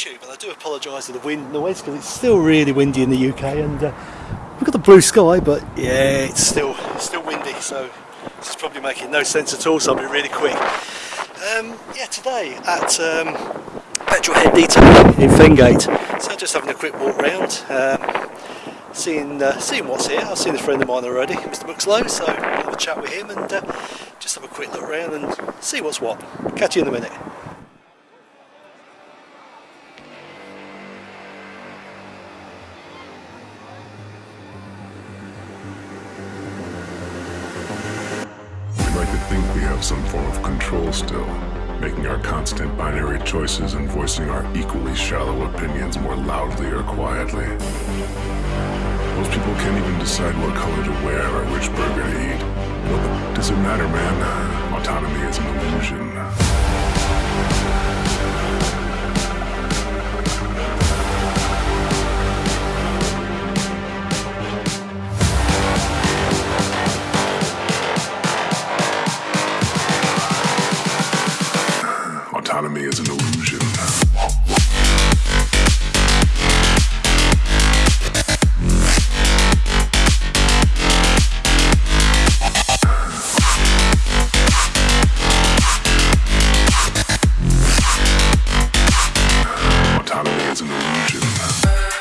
YouTube and I do apologise for the wind and noise because it's still really windy in the UK and uh, we've got the blue sky but yeah it's still still windy so this is probably making no sense at all so I'll be really quick. Um, yeah today at um, Petrol Head Detail in Fengate so just having a quick walk round um, seeing uh, seeing what's here. I've seen a friend of mine already, Mr. Buxlow, so I'll have a chat with him and uh, just have a quick look around and see what's what. Catch you in a minute. Have some form of control still, making our constant binary choices and voicing our equally shallow opinions more loudly or quietly. Most people can't even decide what color to wear or which burger to eat. What the does it matter, man? Autonomy is an illusion. Autonomy is an illusion. Autonomy is an illusion.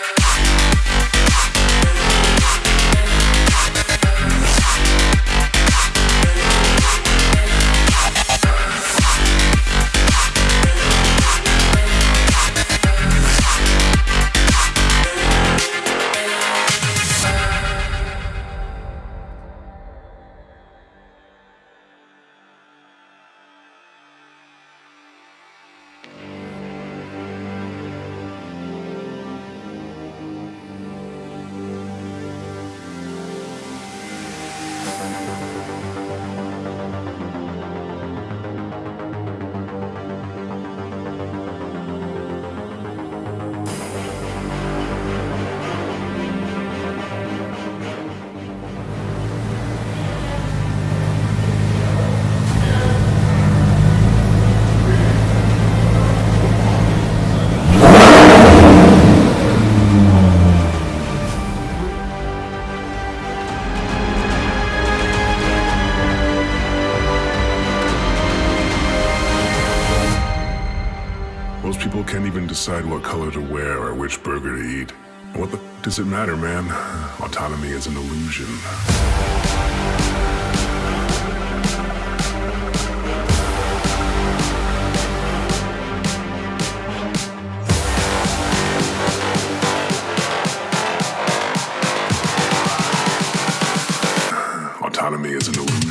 Decide what color to wear or which burger to eat. What the does it matter, man? Autonomy is an illusion. Autonomy is an illusion.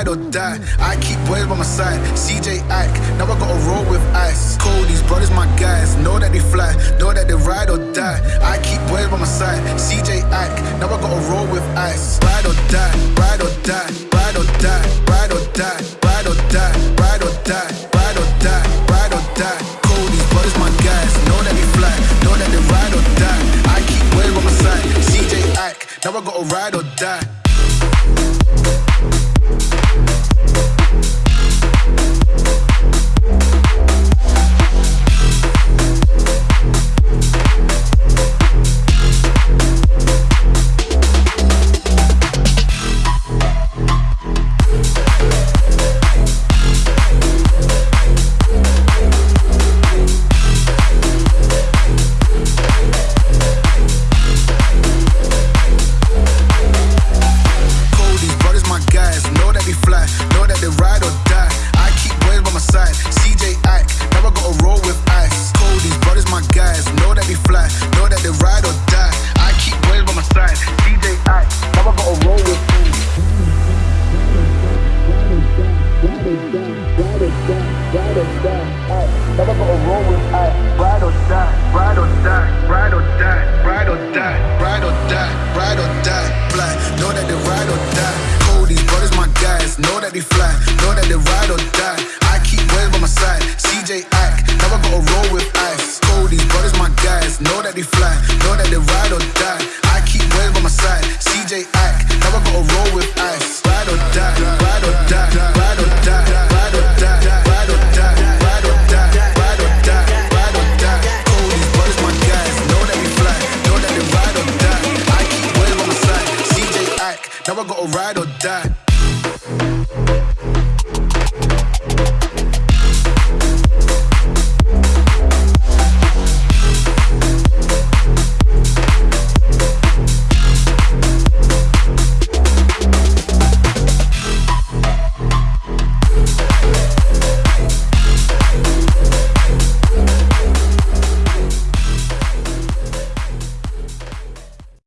Ride or die. I keep boys by my side. CJ Ike, now I gotta roll with ice. Cody's brothers, my guys. Know that they fly, know that they ride or die. I keep boys by my side. CJ Ike, now I gotta roll with ice. Ride or die, ride or die, ride or die, ride or die, ride or die, ride or die, ride or die, ride or die. Cody's brothers, my guys. Know that they fly, know that they ride or die. I keep boys by my side. CJ Ike, now I gotta ride or die. Ride or die. Fly, know that they ride or die. Cody's brothers, my guys, know that they fly,